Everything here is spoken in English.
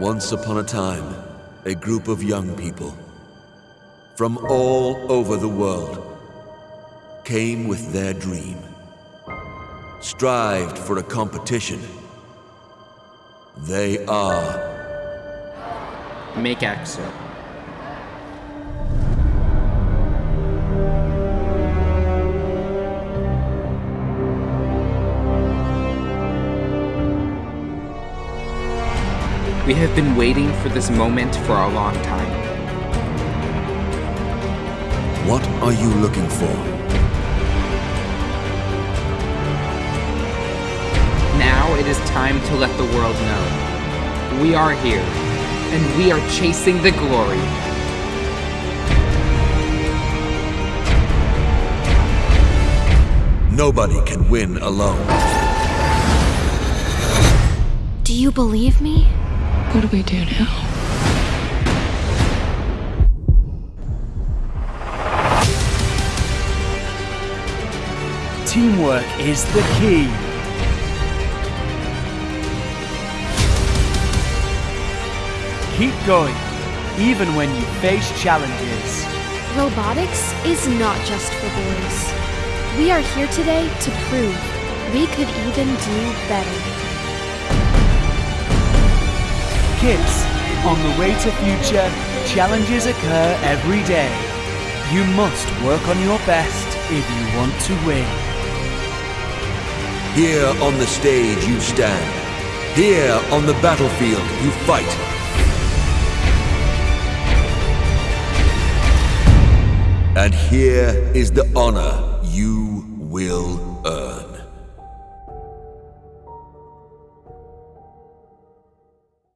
Once upon a time, a group of young people from all over the world came with their dream, strived for a competition. They are MakeX. We have been waiting for this moment for a long time. What are you looking for? Now it is time to let the world know. We are here, and we are chasing the glory. Nobody can win alone. Do you believe me? What do we do now? Teamwork is the key. Keep going, even when you face challenges. Robotics is not just for boys. We are here today to prove we could even do better. Kids, on the way to future, challenges occur every day. You must work on your best if you want to win. Here on the stage you stand. Here on the battlefield you fight. And here is the honor you will